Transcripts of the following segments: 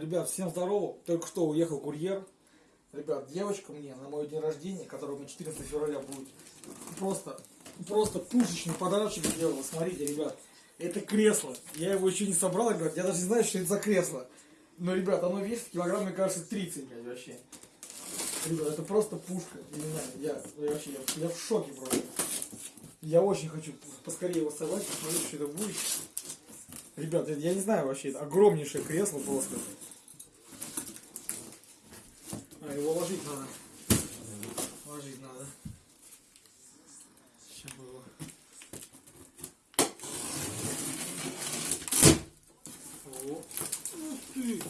Ребят, всем здорово. Только что уехал курьер. Ребят, девочка мне на мой день рождения, который у меня 14 февраля будет, просто, просто пушечный подарочек сделала. Смотрите, ребят, это кресло. Я его еще не собрал, ребят, я даже не знаю, что это за кресло. Но, ребят, оно весит килограмм, мне кажется, 30, блядь, вообще. Ребят, это просто пушка. Я не знаю, я, вообще, я, я в шоке просто. Я очень хочу поскорее его собрать, посмотреть, что это будет. Ребят, я не знаю вообще, это огромнейшее кресло просто. Его ложить надо. Ложить надо. Сейчас бы его. О. Ух ты.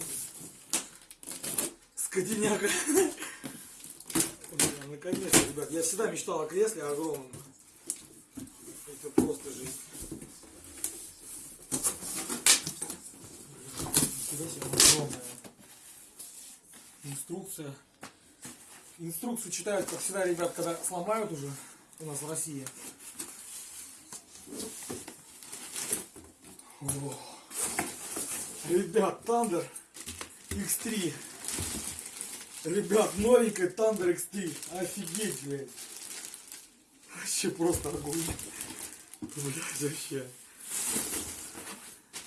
Скотиняка. Наконец-то, ребят. Я всегда мечтал о кресле огромном. Это просто жизнь. Себе, оно огромное. Инструкция. Инструкцию читают, как всегда, ребят, когда сломают уже у нас в России. О. Ребят, Thunder X3. Ребят, новенькая Thunder X3. Офигеть, блядь. Вообще просто огонь. Блядь, вообще.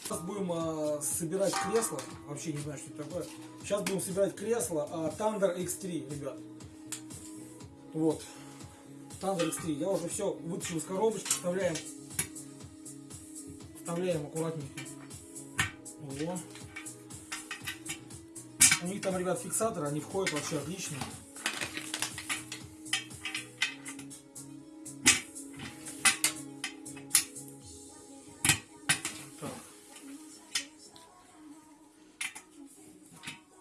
Сейчас будем а, собирать кресло. Вообще не знаю, что это такое. Сейчас будем собирать кресло а, Thunder X3, ребят. Вот. Thunder X3. Я уже все вытащил из коробочки. Вставляем. Вставляем аккуратненько. Во. У них там, ребят, фиксаторы, они входят вообще отлично.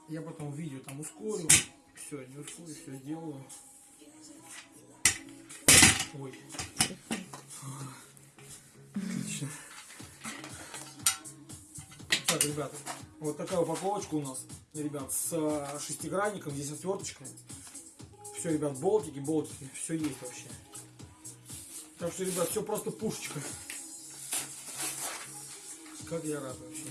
Я потом видео там ускорю. Все, не ускорю, все делаю. Ой. Отлично. Так, ребят, вот такая упаковочка у нас, ребят, с э, шестигранником, здесь отверточкой. Все, ребят, болтики, болтики, все есть вообще. Так что, ребят, все просто пушечка. Как я рад вообще.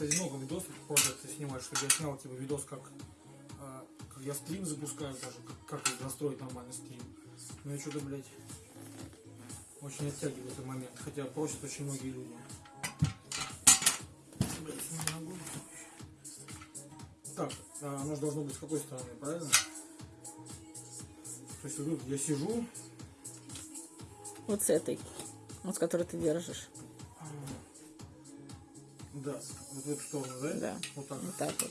Кстати, много видосов пользоваться снимаю, чтобы я снял типа видос, как, а, как я стрим запускаю даже, как, как настроить нормальный стрим. Но я что-то, блядь, очень оттягиваю этот момент, хотя просят очень многие люди. Так, а оно же должно быть с какой стороны, правильно? То есть вот я сижу, Вот с этой. Вот с которой ты держишь. Да, вот в эту сторону, да? Да. Вот так. Вот так вот.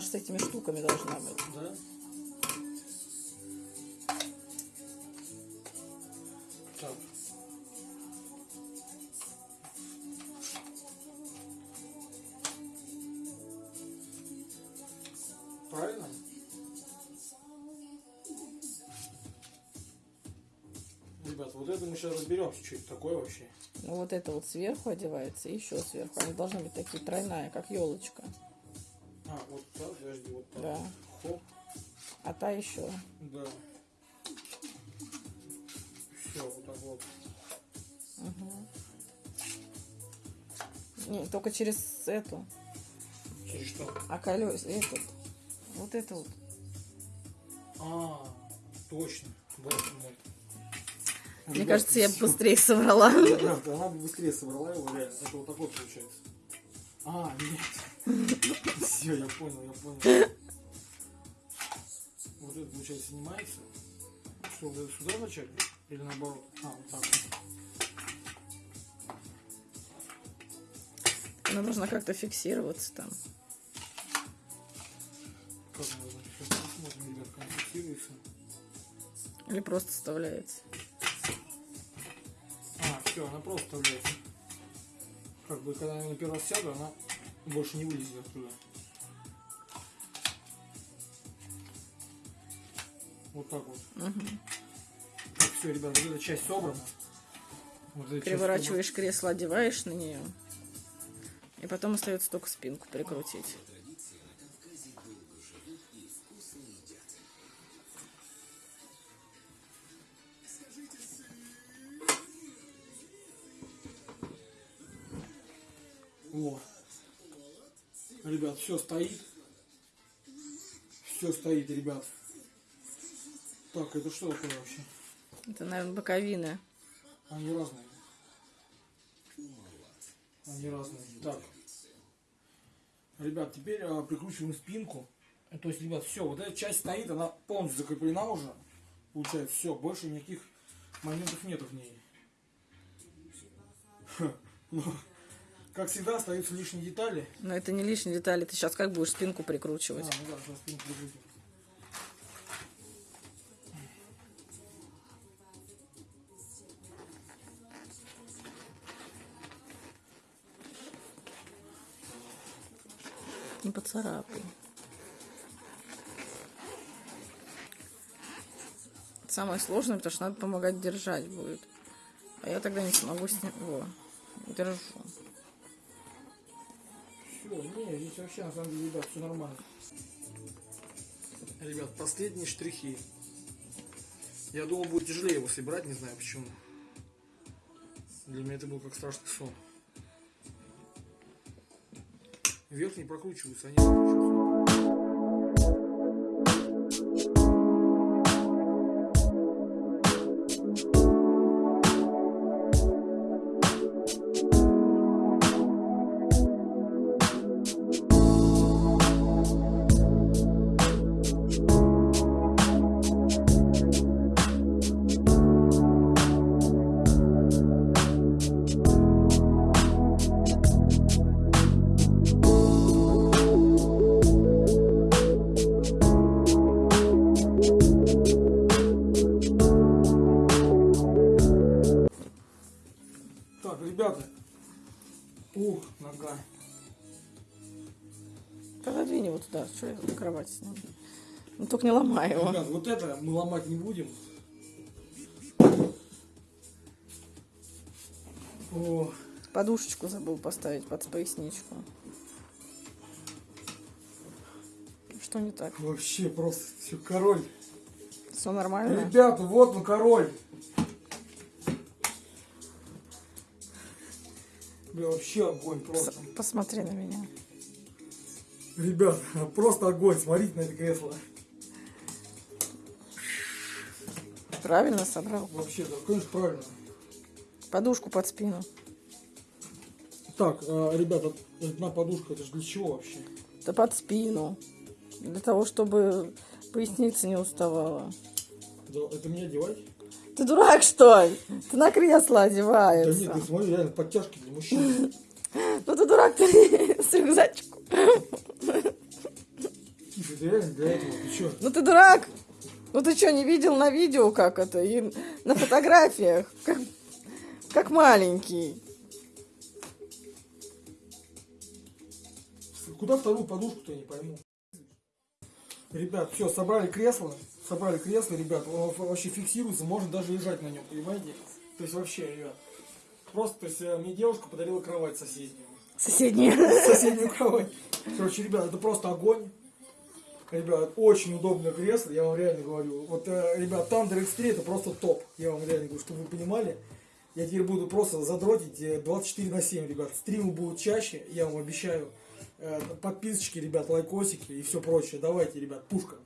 Же с этими штуками должна быть. Да? Так. Правильно? Ребят, вот это мы сейчас разберемся, что это такое вообще. Ну вот это вот сверху одевается и еще сверху. Они должны быть такие тройная, как елочка. А, вот так, подожди, вот так. Да. Хоп, А та еще. да. Все, вот так вот. Не, только через эту. Через что? А колес, этот. Вот это вот. А, точно. Вот он. Мне кажется, я бы быстрее собрала. Да, да, она бы быстрее собрала его, реально. Это вот такой получается. А, нет. Все, я понял, я понял. Вот это, получается, снимается. Что, вот это сюда начать? Или наоборот? А, вот так. Она должна как-то фиксироваться там. Как значит, сейчас посмотрим, ребят, как фиксируется. Или просто вставляется. А, все, она просто вставляется. Как бы, когда я на первый раз сяду, она больше не вылезет оттуда. Вот так вот. Все, ребят, вот эта часть собрана. Вот эта часть Переворачиваешь кресло, одеваешь на нее. И потом остается только спинку прикрутить. Вот. Ребят, все стоит. Все стоит, ребят. Так, это что такое вообще? Это, наверное, боковины. Они разные. Они разные. Так. Ребят, теперь а, прикручиваем спинку. То есть, ребят, все, вот эта часть стоит, она полностью закреплена уже. Получается, все, больше никаких моментов нету в ней. Как всегда, остаются лишние детали. Но это не лишние детали. Ты сейчас как будешь спинку А, прикручивать? ну да, сейчас спинку прикрутим. Не поцарапай. Самое сложное, потому что надо помогать держать будет. А я тогда не смогу с. Во, держу. Все, не, здесь вообще на самом деле, ребят, все нормально. Ребят, последние штрихи. Я думал, будет тяжелее его собирать, не знаю почему. Для меня это был как страшный сон. Верхние прокручиваются, они прокручиваются. Пододвинь его туда. Что я на кровати с ним? Ну только не ломай его. Ребят, вот это мы ломать не будем. О, Подушечку забыл поставить под поясничку. Что не так? вообще просто все король. Все нормально? Ребята, вот он король. Бля, вообще огонь просто. С- Посмотри на меня. Ребят, просто огонь. Смотрите на это кресло. Правильно собрал? Вообще, да, конечно, правильно. Подушку под спину. Так, э, ребята, одна подушка, это же для чего вообще? Да под спину. Для того, чтобы поясница не уставала. Да, это мне одевать? Ты дурак, что ли? Ты на кресло Да одевается. нет, ты смотри, реально подтяжки для мужчин. Ну ты дурак, ты с что? Ну ты дурак. Ну ты что, не видел на видео, как это? И на фотографиях. Как, как маленький. Куда вторую подушку-то, я не пойму. Ребят, все, собрали кресло. Собрали кресло, ребят. Он вообще фиксируется, можно даже лежать на нем, понимаете? То есть вообще, ребят. Просто, то есть э, мне девушка подарила кровать соседнюю. Соседний. Соседнюю кровать. Короче, ребят, это просто огонь. Ребят, очень удобное кресло, я вам реально говорю. Вот, э, ребят, Thunder X3 это просто топ. Я вам реально говорю, чтобы вы понимали. Я теперь буду просто задротить э, 24 на 7, ребят. Стримы будут чаще, я вам обещаю. Э, Подписочки, ребят, лайкосики и все прочее. Давайте, ребят, пушка.